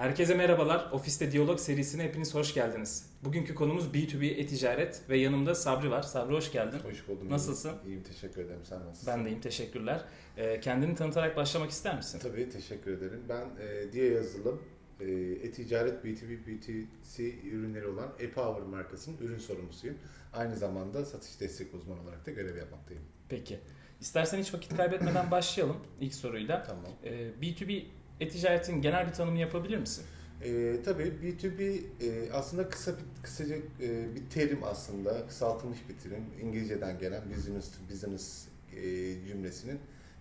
Herkese merhabalar. Ofiste Diyalog serisine hepiniz hoş geldiniz. Bugünkü konumuz B2B e-ticaret ve yanımda Sabri var. Sabri hoş geldin. Hoş buldum. Nasılsın? İyiyim, iyiyim teşekkür ederim. Sen nasılsın? Ben deyim teşekkürler. Ee, kendini tanıtarak başlamak ister misin? Tabii teşekkür ederim. Ben e, Diye Yazılım, e, e-ticaret B2B, B2C ürünleri olan ePower markasının ürün sorumlusuyum. Aynı zamanda satış destek uzmanı olarak da görev yapmaktayım. Peki. İstersen hiç vakit kaybetmeden başlayalım ilk soruyla. Tamam. Ee, B2B e-ticaretin genel bir tanımı yapabilir misin? E, tabii B2B e, aslında kısa bir, kısaca e, bir terim aslında, kısaltılmış bir terim. İngilizceden gelen business to business e, cümlesinin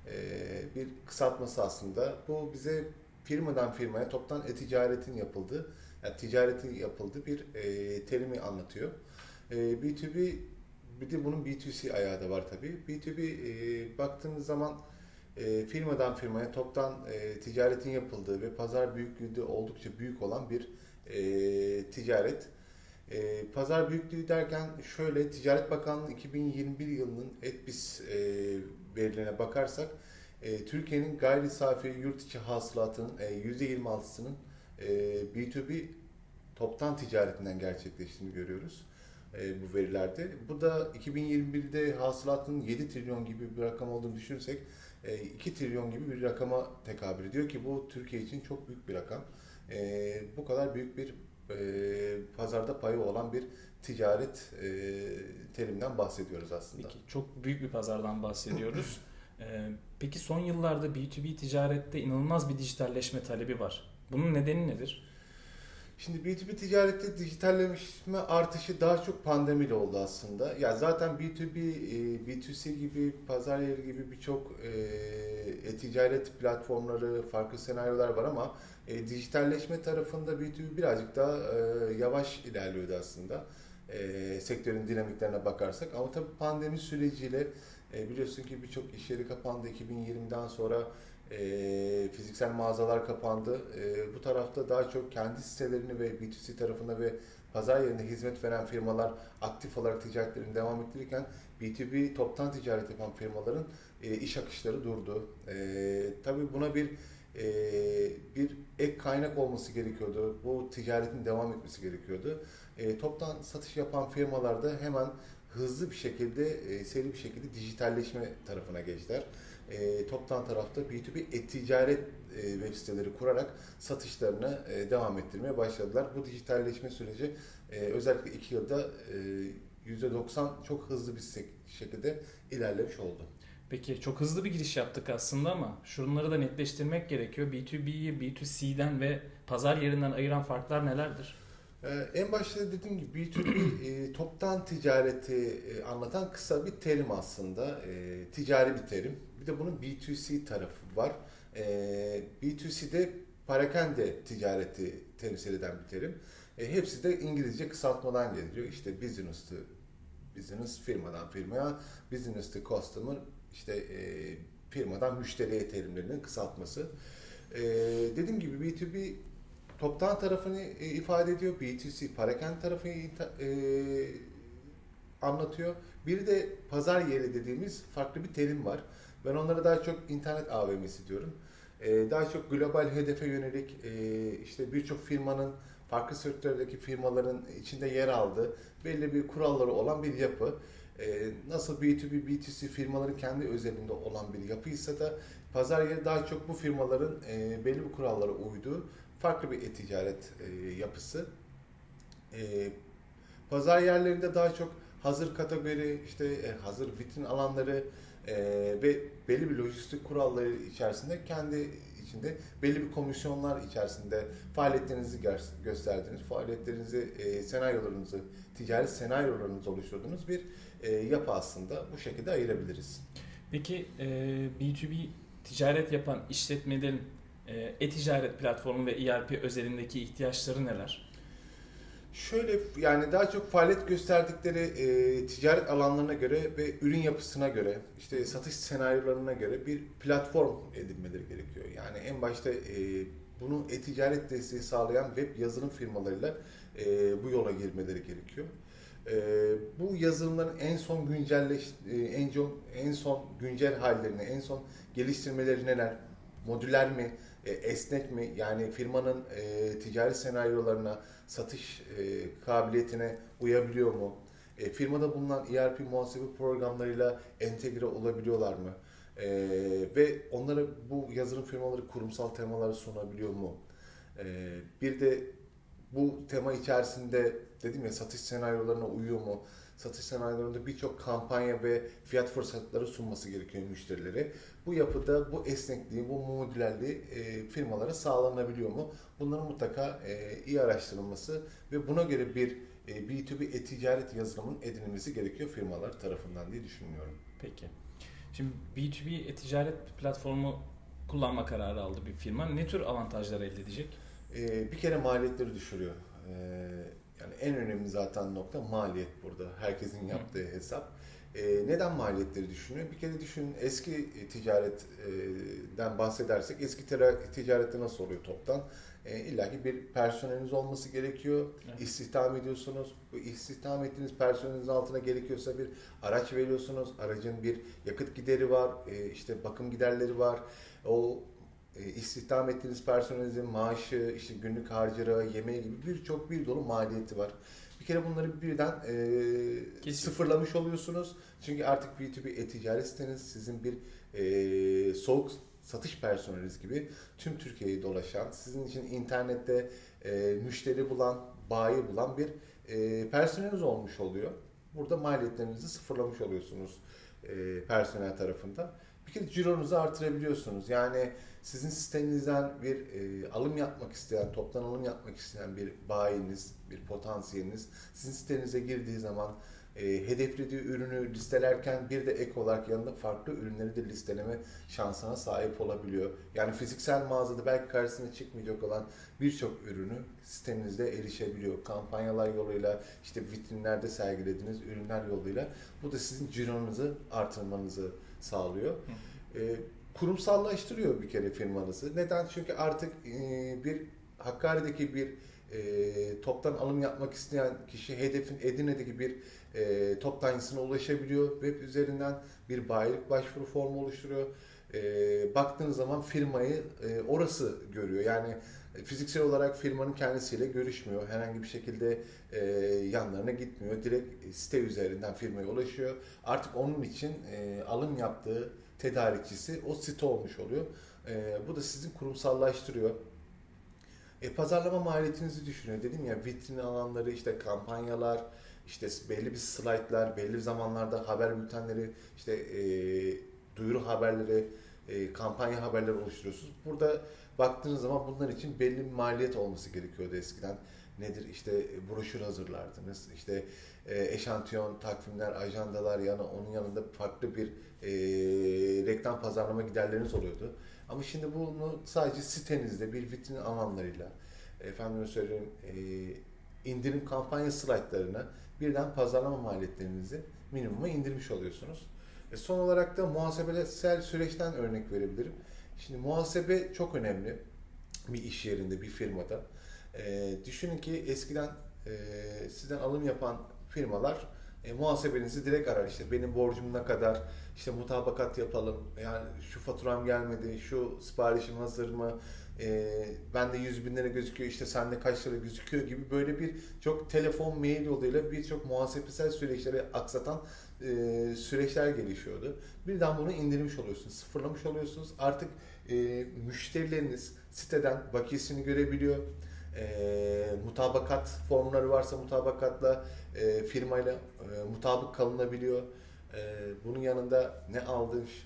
e, bir kısaltması aslında. Bu bize firmadan firmaya toptan e-ticaretin yapıldığı, yani ticaretin yapıldığı bir e, terimi anlatıyor. E, B2B bir de bunun B2C ayağı da var tabii. B2B e, baktığınız zaman e, firmadan firmaya toptan e, ticaretin yapıldığı ve pazar büyüklüğü de oldukça büyük olan bir e, ticaret. E, pazar büyüklüğü derken şöyle Ticaret Bakanlığı 2021 yılının ETBİS e, verilerine bakarsak e, Türkiye'nin gayri safi yurt içi hasılatının e, %26'sının e, B2B toptan ticaretinden gerçekleştiğini görüyoruz e, bu verilerde. Bu da 2021'de hasılatın 7 trilyon gibi bir rakam olduğunu düşünürsek 2 trilyon gibi bir rakama tekabül ediyor ki bu Türkiye için çok büyük bir rakam. E, bu kadar büyük bir e, pazarda payı olan bir ticaret e, terimden bahsediyoruz aslında. Peki, çok büyük bir pazardan bahsediyoruz. Peki son yıllarda B2B ticarette inanılmaz bir dijitalleşme talebi var. Bunun nedeni nedir? Şimdi B2B ticarette dijitalleşme artışı daha çok pandemiyle oldu aslında. Ya zaten B2B, B2C gibi, pazar yeri gibi birçok e-ticaret platformları, farklı senaryolar var ama e, dijitalleşme tarafında B2B birazcık daha e, yavaş ilerliyordu aslında. E, sektörün dinamiklerine bakarsak. Ama tabii pandemi süreciyle e, biliyorsun ki birçok iş yeri kapandı 2020'den sonra e, fiziksel mağazalar kapandı. E, bu tarafta daha çok kendi sitelerini ve B2C tarafında ve pazar yerinde hizmet veren firmalar aktif olarak ticaretlerini devam ettirirken B2B toptan ticaret yapan firmaların e, iş akışları durdu. E, tabii buna bir e, bir ek kaynak olması gerekiyordu. Bu ticaretin devam etmesi gerekiyordu. E, toptan satış yapan firmalar da hemen hızlı bir şekilde, e, seri bir şekilde dijitalleşme tarafına geçtiler e, toptan tarafta B2B e-ticaret e, web siteleri kurarak satışlarını e, devam ettirmeye başladılar. Bu dijitalleşme süreci e, özellikle 2 yılda e, %90 çok hızlı bir şekilde ilerlemiş oldu. Peki çok hızlı bir giriş yaptık aslında ama şunları da netleştirmek gerekiyor. B2B'yi B2C'den ve pazar yerinden ayıran farklar nelerdir? Ee, en başta dediğim gibi B2B e, toptan ticareti e, anlatan kısa bir terim aslında. E, ticari bir terim. De bunun B2C tarafı var. E, B2C'de parakende ticareti temsil eden bir terim. E, hepsi de İngilizce kısaltmadan geliyor. İşte business to business, firmadan firmaya, business to customer, işte e, firmadan müşteriye terimlerinin kısaltması. E, dediğim gibi B2B toptan tarafını e, ifade ediyor. B2C parakende tarafını e, anlatıyor. Bir de pazar yeri dediğimiz farklı bir terim var. Ben onlara daha çok internet AVM'si diyorum. E, daha çok global hedefe yönelik e, işte birçok firmanın farklı sektördeki firmaların içinde yer aldığı belli bir kuralları olan bir yapı. E, nasıl B2B, B2C firmaların kendi özelinde olan bir yapıysa da pazar yeri daha çok bu firmaların e, belli bir kurallara uyduğu farklı bir e-ticaret e, yapısı. E, pazar yerlerinde daha çok hazır kategori, işte e, hazır vitrin alanları e, ve belli bir lojistik kuralları içerisinde kendi içinde belli bir komisyonlar içerisinde faaliyetlerinizi gösterdiğiniz, faaliyetlerinizi, e, senaryolarınızı, ticari senaryolarınızı oluşturduğunuz bir e, yapı aslında bu şekilde ayırabiliriz. Peki e, B2B ticaret yapan işletmelerin e, e-ticaret platformu ve ERP özelindeki ihtiyaçları neler? Şöyle yani daha çok faaliyet gösterdikleri e, ticaret alanlarına göre ve ürün yapısına göre, işte satış senaryolarına göre bir platform edinmeleri gerekiyor. Yani en başta e, bunu e-ticaret desteği sağlayan web yazılım firmalarıyla e, bu yola girmeleri gerekiyor. E, bu yazılımların en son güncelleş, e, en, son, en son güncel hallerini, en son geliştirmeleri neler, modüler mi, e, esnek mi? Yani firmanın e, ticari senaryolarına, satış e, kabiliyetine uyabiliyor mu? E, firmada bulunan ERP muhasebe programlarıyla entegre olabiliyorlar mı? E, ve onlara bu yazılım firmaları kurumsal temaları sunabiliyor mu? E, bir de bu tema içerisinde dedim ya satış senaryolarına uyuyor mu? Satış senaryolarında birçok kampanya ve fiyat fırsatları sunması gerekiyor müşterilere. Bu yapıda bu esnekliği, bu modülerliği e, firmalara sağlanabiliyor mu? Bunların mutlaka e, iyi araştırılması ve buna göre bir e, B2B e-ticaret yazılımın edinilmesi gerekiyor firmalar tarafından diye düşünüyorum. Peki. Şimdi B2B e-ticaret platformu kullanma kararı aldı bir firma. Ne tür avantajlar elde edecek? E, bir kere maliyetleri düşürüyor. E, yani en önemli zaten nokta maliyet burada. Herkesin yaptığı hesap. E, neden maliyetleri düşünüyor? Bir kere düşünün eski ticaretten bahsedersek eski ticarette nasıl oluyor toptan? E, İlla ki bir personeliniz olması gerekiyor. Evet. İstihdam ediyorsunuz. Bu istihdam ettiğiniz personelinizin altına gerekiyorsa bir araç veriyorsunuz. Aracın bir yakıt gideri var, e, işte bakım giderleri var. O e, istihdam ettiğiniz personelinizin maaşı, işte günlük harcırı, yemeği gibi birçok bir dolu maliyeti var. Kere bunları birden e, sıfırlamış oluyorsunuz. Çünkü artık B2B e-ticaret siteniz sizin bir e, soğuk satış personeliniz gibi tüm Türkiye'yi dolaşan, sizin için internette e, müşteri bulan, bayi bulan bir e, personeliniz olmuş oluyor. Burada maliyetlerinizi sıfırlamış oluyorsunuz e, personel tarafında. Bir kere cironuzu artırabiliyorsunuz. Yani sizin sitenizden bir e, alım yapmak isteyen, toptan alım yapmak isteyen bir bayiniz, bir potansiyeliniz sizin sitenize girdiği zaman e, hedeflediği ürünü listelerken bir de ek olarak yanında farklı ürünleri de listeleme şansına sahip olabiliyor. Yani fiziksel mağazada belki karşısına çıkmayacak olan birçok ürünü sitenizde erişebiliyor. Kampanyalar yoluyla, işte vitrinlerde sergilediğiniz ürünler yoluyla bu da sizin cironuzu artırmanızı sağlıyor. E, kurumsallaştırıyor bir kere firmanızı. Neden? Çünkü artık e, bir Hakkari'deki bir e, toptan alım yapmak isteyen kişi hedefin Edirne'deki bir e, toptancısına ulaşabiliyor. Web üzerinden bir bayilik başvuru formu oluşturuyor. E, baktığınız zaman firmayı e, orası görüyor. Yani fiziksel olarak firmanın kendisiyle görüşmüyor. Herhangi bir şekilde e, yanlarına gitmiyor. Direkt site üzerinden firmaya ulaşıyor. Artık onun için e, alım yaptığı tedarikçisi o site olmuş oluyor. E, bu da sizin kurumsallaştırıyor. E, pazarlama maliyetinizi düşünüyor. Dedim ya vitrin alanları, işte kampanyalar, işte belli bir slaytlar, belli zamanlarda haber bültenleri, işte e, duyuru haberleri, e, kampanya haberleri oluşturuyorsunuz. Burada baktığınız zaman bunlar için belli bir maliyet olması gerekiyordu eskiden. Nedir? İşte broşür hazırlardınız, işte e, eşantiyon, takvimler, ajandalar yanı onun yanında farklı bir e, reklam pazarlama giderleriniz oluyordu. Ama şimdi bunu sadece sitenizde bir vitrin alanlarıyla, efendim söyleyeyim, e, indirim kampanya slaytlarına birden pazarlama maliyetlerinizi minimuma indirmiş oluyorsunuz. E son olarak da muhasebesel süreçten örnek verebilirim. Şimdi muhasebe çok önemli bir iş yerinde, bir firmada. E, düşünün ki eskiden e, sizden alım yapan firmalar e, muhasebenizi direkt arar. İşte benim borcum ne kadar, işte mutabakat yapalım, yani şu faturam gelmedi, şu siparişim hazır mı, e, bende 100 bin lira gözüküyor, işte sende kaç lira gözüküyor gibi böyle bir çok telefon, mail yoluyla birçok muhasebesel süreçleri aksatan e, süreçler gelişiyordu. Birden bunu indirmiş oluyorsunuz, sıfırlamış oluyorsunuz. Artık e, müşterileriniz siteden bakiyesini görebiliyor. E, mutabakat formları varsa mutabakatla e, firmayla e, mutabık kalınabiliyor. E, bunun yanında ne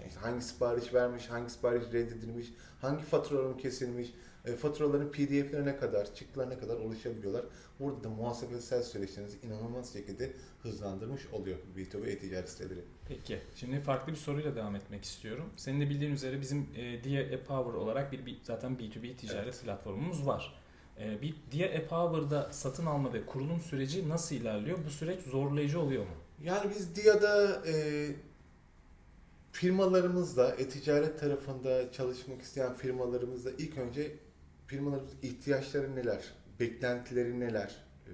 işte hangi sipariş vermiş, hangi sipariş reddedilmiş, hangi faturaların kesilmiş, e, faturaların pdf'lerine kadar, çıktılarına kadar ulaşabiliyorlar. Burada da muhasebesel süreçlerinizi inanılmaz şekilde hızlandırmış oluyor B2B e-ticaret siteleri. Peki, şimdi farklı bir soruyla devam etmek istiyorum. Senin de bildiğin üzere bizim e, Dia e-Power olarak bir, bir zaten B2B ticaret evet. platformumuz var. E, bir Dia e-Power'da satın alma ve kurulum süreci nasıl ilerliyor? Bu süreç zorlayıcı oluyor mu? Yani biz Dia'da e, firmalarımızla, e-ticaret tarafında çalışmak isteyen firmalarımızla ilk önce firmalarımızın ihtiyaçları neler, beklentileri neler, e,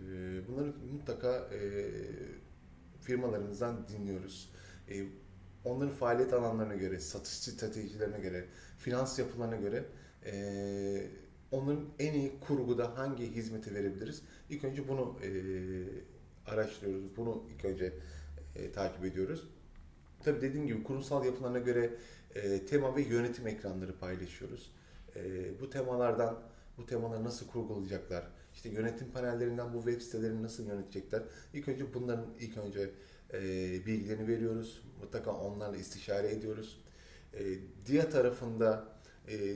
bunları mutlaka e, firmalarımızdan dinliyoruz. E, onların faaliyet alanlarına göre, satış stratejilerine göre, finans yapılarına göre Ee, onların en iyi kurguda hangi hizmeti verebiliriz? İlk önce bunu e, araştırıyoruz. Bunu ilk önce e, takip ediyoruz. Tabii dediğim gibi kurumsal yapılarına göre e, tema ve yönetim ekranları paylaşıyoruz. E, bu temalardan bu temaları nasıl kurgulayacaklar? İşte yönetim panellerinden bu web sitelerini nasıl yönetecekler? İlk önce bunların ilk önce e, bilgilerini veriyoruz. Mutlaka onlarla istişare ediyoruz. E, DIA tarafında e,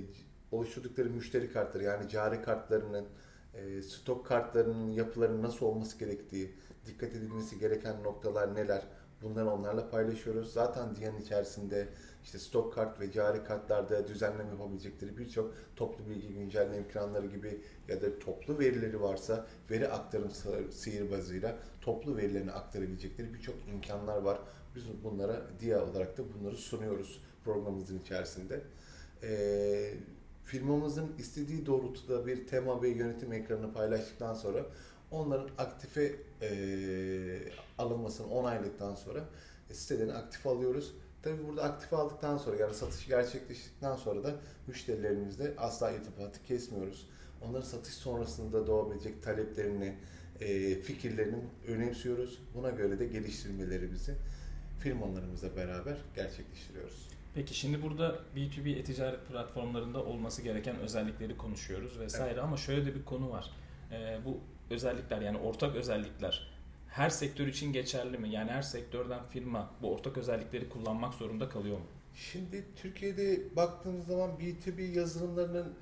oluşturdukları müşteri kartları yani cari kartlarının, e, stok kartlarının yapılarının nasıl olması gerektiği, dikkat edilmesi gereken noktalar neler bunları onlarla paylaşıyoruz. Zaten DIA'nın içerisinde işte stok kart ve cari kartlarda düzenleme yapabilecekleri birçok toplu bilgi güncelleme ekranları gibi ya da toplu verileri varsa veri aktarım sihirbazıyla toplu verilerini aktarabilecekleri birçok imkanlar var. Biz bunlara DIA olarak da bunları sunuyoruz programımızın içerisinde. Ee, firmamızın istediği doğrultuda bir tema ve yönetim ekranını paylaştıktan sonra onların aktife e, alınmasını onayladıktan sonra sitelerini aktif alıyoruz. Tabi burada aktif aldıktan sonra yani satış gerçekleştikten sonra da müşterilerimizle asla irtibatı kesmiyoruz. Onların satış sonrasında doğabilecek taleplerini, e, fikirlerini önemsiyoruz. Buna göre de geliştirmelerimizi firmalarımızla beraber gerçekleştiriyoruz. Peki şimdi burada B2B e-ticaret platformlarında olması gereken özellikleri konuşuyoruz vesaire evet. ama şöyle de bir konu var. Ee, bu özellikler yani ortak özellikler her sektör için geçerli mi? Yani her sektörden firma bu ortak özellikleri kullanmak zorunda kalıyor mu? Şimdi Türkiye'de baktığımız zaman B2B yazılımlarının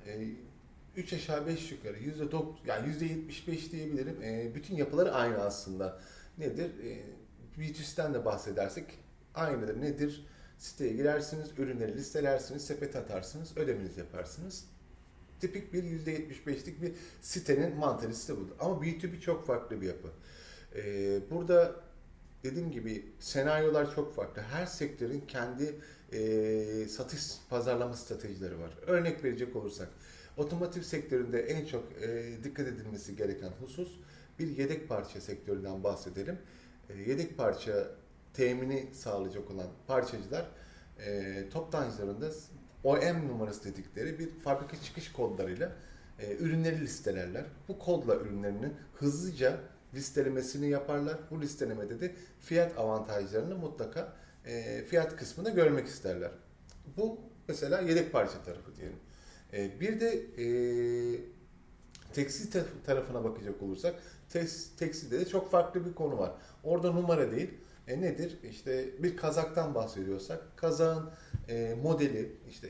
3 e, aşağı 5 yukarı %9 yani %75 diyebilirim. E, bütün yapıları aynı aslında. Nedir? E, B2C'den de bahsedersek aynıdır. Nedir? Siteye girersiniz, ürünleri listelersiniz, sepet atarsınız, ödemenizi yaparsınız. Tipik bir %75'lik bir sitenin mantalitesi budur. Ama B2B çok farklı bir yapı. Ee, burada dediğim gibi senaryolar çok farklı. Her sektörün kendi e, satış pazarlama stratejileri var. Örnek verecek olursak, otomotiv sektöründe en çok e, dikkat edilmesi gereken husus bir yedek parça sektöründen bahsedelim. E, yedek parça temini sağlayacak olan parçacılar e, toptancılarında OM numarası dedikleri bir fabrika çıkış kodlarıyla e, ürünleri listelerler. Bu kodla ürünlerinin hızlıca listelemesini yaparlar. Bu listelemede de fiyat avantajlarını mutlaka e, fiyat kısmında görmek isterler. Bu mesela yedek parça tarafı diyelim. E, bir de e, tekstil tarafına bakacak olursak tekstilde de çok farklı bir konu var. Orada numara değil. E nedir? İşte bir kazaktan bahsediyorsak kazağın e, modeli işte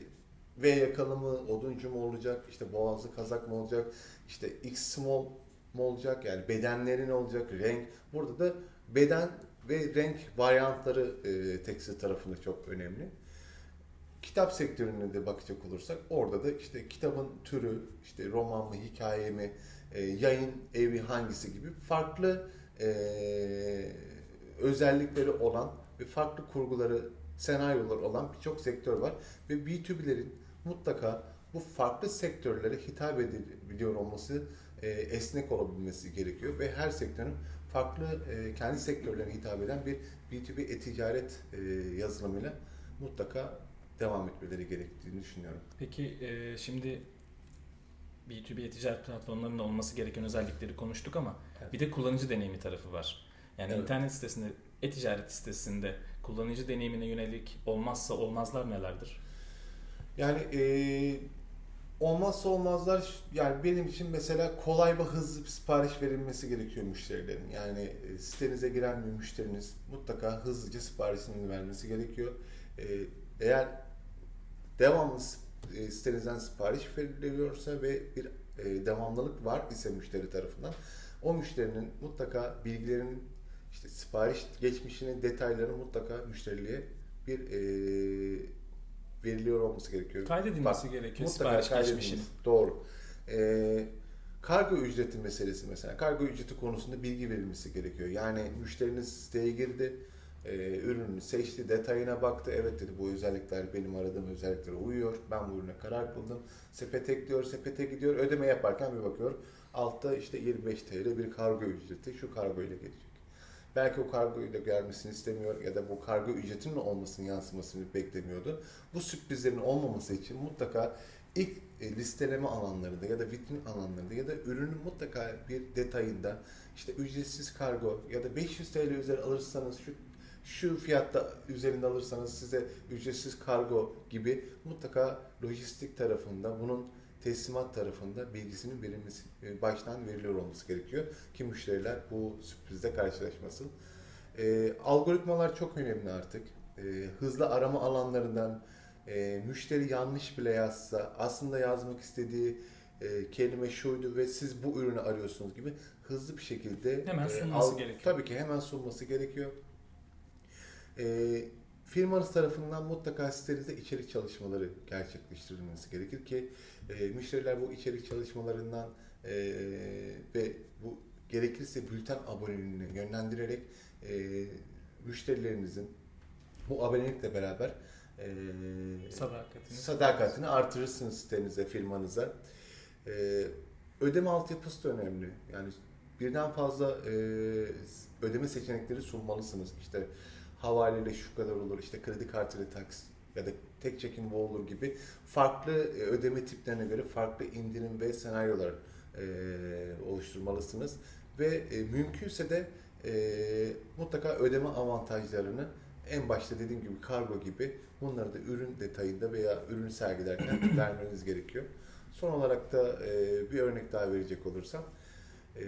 V yakalı mı, oduncu mu olacak, işte boğazlı kazak mı olacak, işte X small mu olacak yani bedenlerin olacak, renk. Burada da beden ve renk varyantları e, tekstil tarafında çok önemli. Kitap sektörüne de bakacak olursak orada da işte kitabın türü, işte roman mı, hikaye mi, e, yayın evi hangisi gibi farklı e, özellikleri olan ve farklı kurguları, senaryolar olan birçok sektör var. Ve B2B'lerin mutlaka bu farklı sektörlere hitap edebiliyor olması, e, esnek olabilmesi gerekiyor. Ve her sektörün farklı e, kendi sektörlerine hitap eden bir B2B e-ticaret e, yazılımıyla mutlaka devam etmeleri gerektiğini düşünüyorum. Peki e, şimdi B2B e-ticaret platformlarının olması gereken özellikleri konuştuk ama evet. bir de kullanıcı deneyimi tarafı var. Yani evet. internet sitesinde, e-ticaret sitesinde kullanıcı deneyimine yönelik olmazsa olmazlar nelerdir? Yani e, olmazsa olmazlar yani benim için mesela kolay ve hızlı bir sipariş verilmesi gerekiyor müşterilerin. Yani e, sitenize giren bir müşteriniz mutlaka hızlıca siparişini vermesi gerekiyor. E, eğer devamlı e, sitenizden sipariş veriliyorsa ve bir devamlılık var ise müşteri tarafından o müşterinin mutlaka bilgilerinin işte sipariş geçmişinin detaylarını mutlaka müşteriliğe bir e, veriliyor olması gerekiyor. Kaydedilmesi Bak, gerekiyor sipariş geçmişin. Doğru. E, kargo ücreti meselesi mesela. Kargo ücreti konusunda bilgi verilmesi gerekiyor. Yani müşteriniz siteye girdi, e, ürünü seçti, detayına baktı. Evet dedi bu özellikler benim aradığım özelliklere uyuyor. Ben bu ürüne karar kıldım. Sepet ekliyor, sepete gidiyor. Ödeme yaparken bir bakıyor. Altta işte 25 TL bir kargo ücreti şu kargo ile gelecek. Belki o kargoyu da gelmesini istemiyor ya da bu kargo ücretinin olmasını yansımasını beklemiyordu. Bu sürprizlerin olmaması için mutlaka ilk e, listeleme alanlarında ya da vitrin alanlarında ya da ürünün mutlaka bir detayında işte ücretsiz kargo ya da 500 TL üzeri alırsanız şu şu fiyatta üzerinde alırsanız size ücretsiz kargo gibi mutlaka lojistik tarafında bunun teslimat tarafında bilgisinin verilmesi e, baştan veriliyor olması gerekiyor ki müşteriler bu sürprizle karşılaşmasın. E, algoritmalar çok önemli artık. E, hızlı arama alanlarından e, müşteri yanlış bile yazsa aslında yazmak istediği e, kelime şuydu ve siz bu ürünü arıyorsunuz gibi hızlı bir şekilde Hemen e, sunması al- gerekiyor. Tabii ki hemen sunması gerekiyor. E, firmanız tarafından mutlaka sitenizde içerik çalışmaları gerçekleştirilmesi gerekir ki e, müşteriler bu içerik çalışmalarından e, ve bu gerekirse bülten aboneliğini yönlendirerek e, müşterilerinizin bu abonelikle beraber e, Sadakatini. sadakatini artırırsınız sitenize, firmanıza. E, ödeme altyapısı da önemli. Yani birden fazla e, ödeme seçenekleri sunmalısınız. İşte havaleyle şu kadar olur, işte kredi kartıyla taksit ya da tek çekim bu olur gibi farklı e, ödeme tiplerine göre farklı indirim ve senaryolar e, oluşturmalısınız. Ve e, mümkünse de e, mutlaka ödeme avantajlarını en başta dediğim gibi kargo gibi bunları da ürün detayında veya ürünü sergilerken vermeniz gerekiyor. Son olarak da e, bir örnek daha verecek olursam e,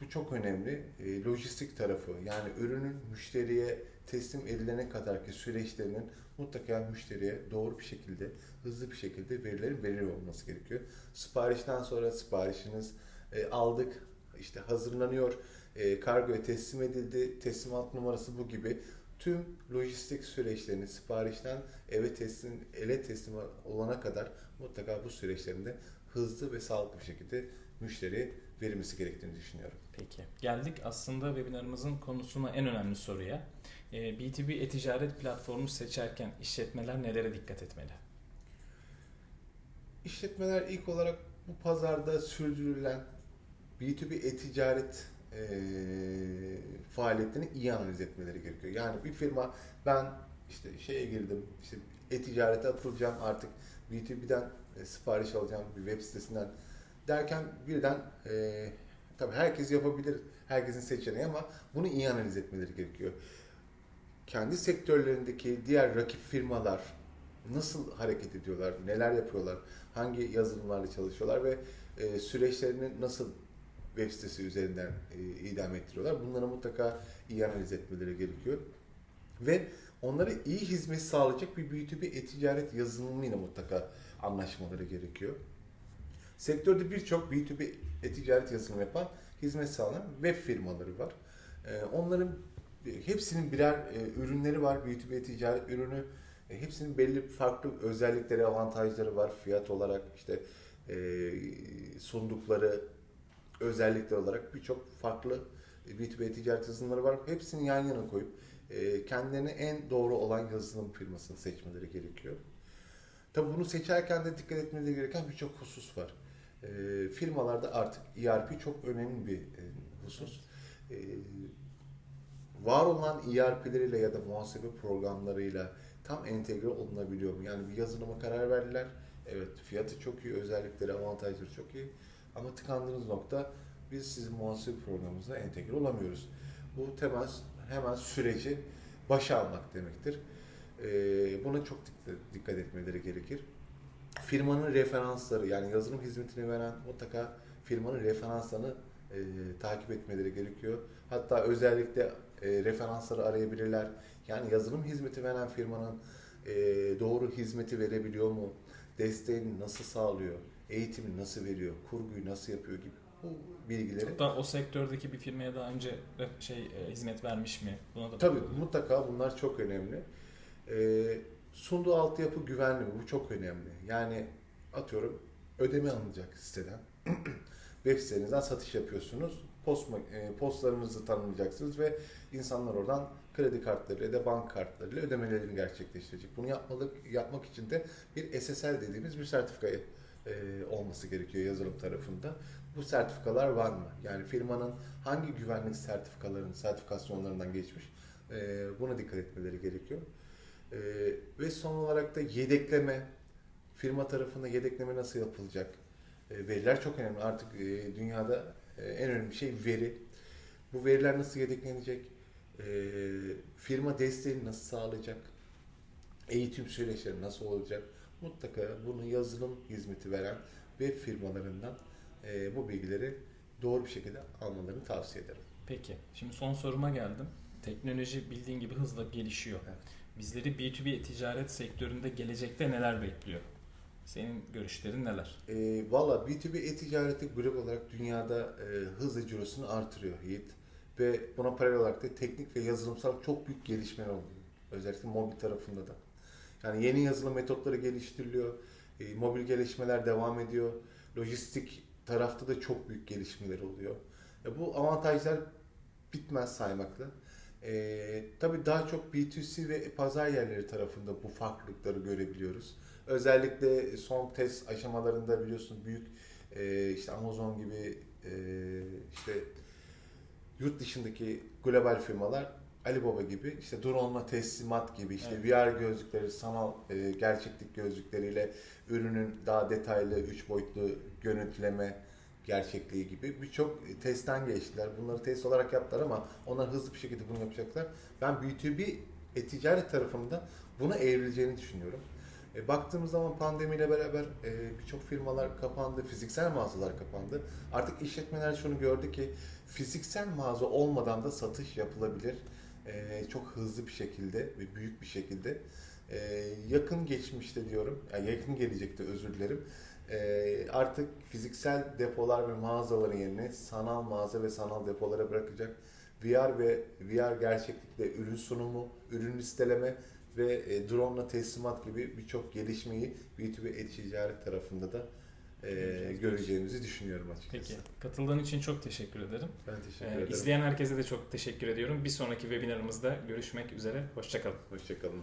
bu çok önemli. E, lojistik tarafı yani ürünün müşteriye teslim edilene kadarki süreçlerinin mutlaka müşteriye doğru bir şekilde, hızlı bir şekilde verilerin veriliyor olması gerekiyor. Siparişten sonra siparişiniz e, aldık, işte hazırlanıyor, e, kargoya teslim edildi, teslimat numarası bu gibi tüm lojistik süreçlerini siparişten eve teslim, ele teslim olana kadar mutlaka bu süreçlerinde hızlı ve sağlıklı bir şekilde müşteriye verilmesi gerektiğini düşünüyorum. Peki. Geldik aslında webinarımızın konusuna en önemli soruya. Ee, B2B e-ticaret platformu seçerken işletmeler nelere dikkat etmeli? İşletmeler ilk olarak bu pazarda sürdürülen B2B e-ticaret e, faaliyetlerini iyi analiz etmeleri gerekiyor. Yani bir firma ben işte şeye girdim, işte e-ticarete atılacağım artık B2B'den e, sipariş alacağım bir web sitesinden derken birden e, tabii herkes yapabilir, herkesin seçeneği ama bunu iyi analiz etmeleri gerekiyor. Kendi sektörlerindeki diğer rakip firmalar nasıl hareket ediyorlar, neler yapıyorlar, hangi yazılımlarla çalışıyorlar ve e, süreçlerini nasıl web sitesi üzerinden e, idam ettiriyorlar. Bunları mutlaka iyi analiz etmeleri gerekiyor. Ve onlara iyi hizmet sağlayacak bir B2B e-ticaret yazılımıyla mutlaka anlaşmaları gerekiyor. Sektörde birçok B2B e-ticaret yazılımı yapan, hizmet sağlayan web firmaları var. E, onların hepsinin birer e, ürünleri var. B2B e-ticaret ürünü e, hepsinin belli farklı özellikleri, avantajları var. Fiyat olarak işte e, sundukları özellikler olarak birçok farklı B2B ticaret yazılımları var. Hepsini yan yana koyup e, kendilerine en doğru olan yazılım firmasını seçmeleri gerekiyor. Tabi bunu seçerken de dikkat etmeleri gereken birçok husus var. E, firmalarda artık ERP çok önemli bir e, husus. E, var olan ERP'leriyle ya da muhasebe programlarıyla tam entegre olunabiliyor mu? Yani bir yazılıma karar verdiler. Evet fiyatı çok iyi, özellikleri, avantajları çok iyi. Ama tıkandığınız nokta biz sizin muhasebe programımıza entegre olamıyoruz. Bu temel hemen süreci başa almak demektir. Ee, buna çok dikkat, etmeleri gerekir. Firmanın referansları yani yazılım hizmetini veren mutlaka firmanın referanslarını e, takip etmeleri gerekiyor. Hatta özellikle e, referansları arayabilirler. Yani yazılım hizmeti veren firmanın e, doğru hizmeti verebiliyor mu? Desteğini nasıl sağlıyor? Eğitimi nasıl veriyor? Kurguyu nasıl yapıyor gibi bu bilgileri. Hatta o sektördeki bir firmaya daha önce şey e, hizmet vermiş mi? Buna da Tabii bakıyorlar. mutlaka bunlar çok önemli. Ee, sunduğu altyapı güvenli mi? Bu çok önemli. Yani atıyorum ödeme alınacak siteden. Web sitenizden satış yapıyorsunuz. Post, e, postlarınızı tanımlayacaksınız ve insanlar oradan kredi kartlarıyla da bank kartlarıyla ödemelerini gerçekleştirecek. Bunu yapmalık, yapmak için de bir SSL dediğimiz bir sertifika e, olması gerekiyor yazılım tarafında. Bu sertifikalar var mı? Yani firmanın hangi güvenlik sertifikalarının, sertifikasyonlarından geçmiş? E, buna dikkat etmeleri gerekiyor. E, ve son olarak da yedekleme, Firma tarafında yedekleme nasıl yapılacak? E, veriler çok önemli. Artık e, dünyada en önemli şey veri. Bu veriler nasıl yedeklenecek? E, firma desteğini nasıl sağlayacak? Eğitim süreçleri nasıl olacak? Mutlaka bunu yazılım hizmeti veren web firmalarından e, bu bilgileri doğru bir şekilde almalarını tavsiye ederim. Peki. Şimdi son soruma geldim. Teknoloji bildiğin gibi hızla gelişiyor. Evet. Bizleri B2B ticaret sektöründe gelecekte neler bekliyor? Senin görüşlerin neler? E, Valla B2B e-ticareti global olarak dünyada e, hızla cirosunu artırıyor Yiğit. Ve buna paralel olarak da teknik ve yazılımsal çok büyük gelişmeler oluyor. Özellikle mobil tarafında da. Yani yeni yazılım metotları geliştiriliyor. E, mobil gelişmeler devam ediyor. Lojistik tarafta da çok büyük gelişmeler oluyor. E, bu avantajlar bitmez saymakla. E, tabii daha çok B2C ve pazar yerleri tarafında bu farklılıkları görebiliyoruz. Özellikle son test aşamalarında biliyorsun büyük e, işte Amazon gibi e, işte yurt dışındaki global firmalar Alibaba gibi işte drone'la teslimat gibi işte Evet. VR gözlükleri, sanal e, gerçeklik gözlükleriyle ürünün daha detaylı üç boyutlu görüntüleme gerçekliği gibi birçok testten geçtiler. Bunları test olarak yaptılar ama onlar hızlı bir şekilde bunu yapacaklar. Ben B2B e-ticaret tarafında buna evrileceğini düşünüyorum. E, baktığımız zaman pandemiyle beraber e, birçok firmalar kapandı, fiziksel mağazalar kapandı. Artık işletmeler şunu gördü ki fiziksel mağaza olmadan da satış yapılabilir. E, çok hızlı bir şekilde ve büyük bir şekilde. E, yakın geçmişte diyorum, yani yakın gelecekte özür dilerim. E, artık fiziksel depolar ve mağazaların yerine sanal mağaza ve sanal depolara bırakacak. VR ve VR gerçeklikle ürün sunumu, ürün listeleme ve e, drone'la teslimat gibi birçok gelişmeyi B2B e-ticaret tarafında da e, göreceğimizi düşünüyorum açıkçası. Peki. Katıldığın için çok teşekkür ederim. Ben teşekkür Ee, ederim. izleyen herkese de çok teşekkür ediyorum. Bir sonraki webinarımızda görüşmek üzere. Hoşçakalın. Hoşçakalın.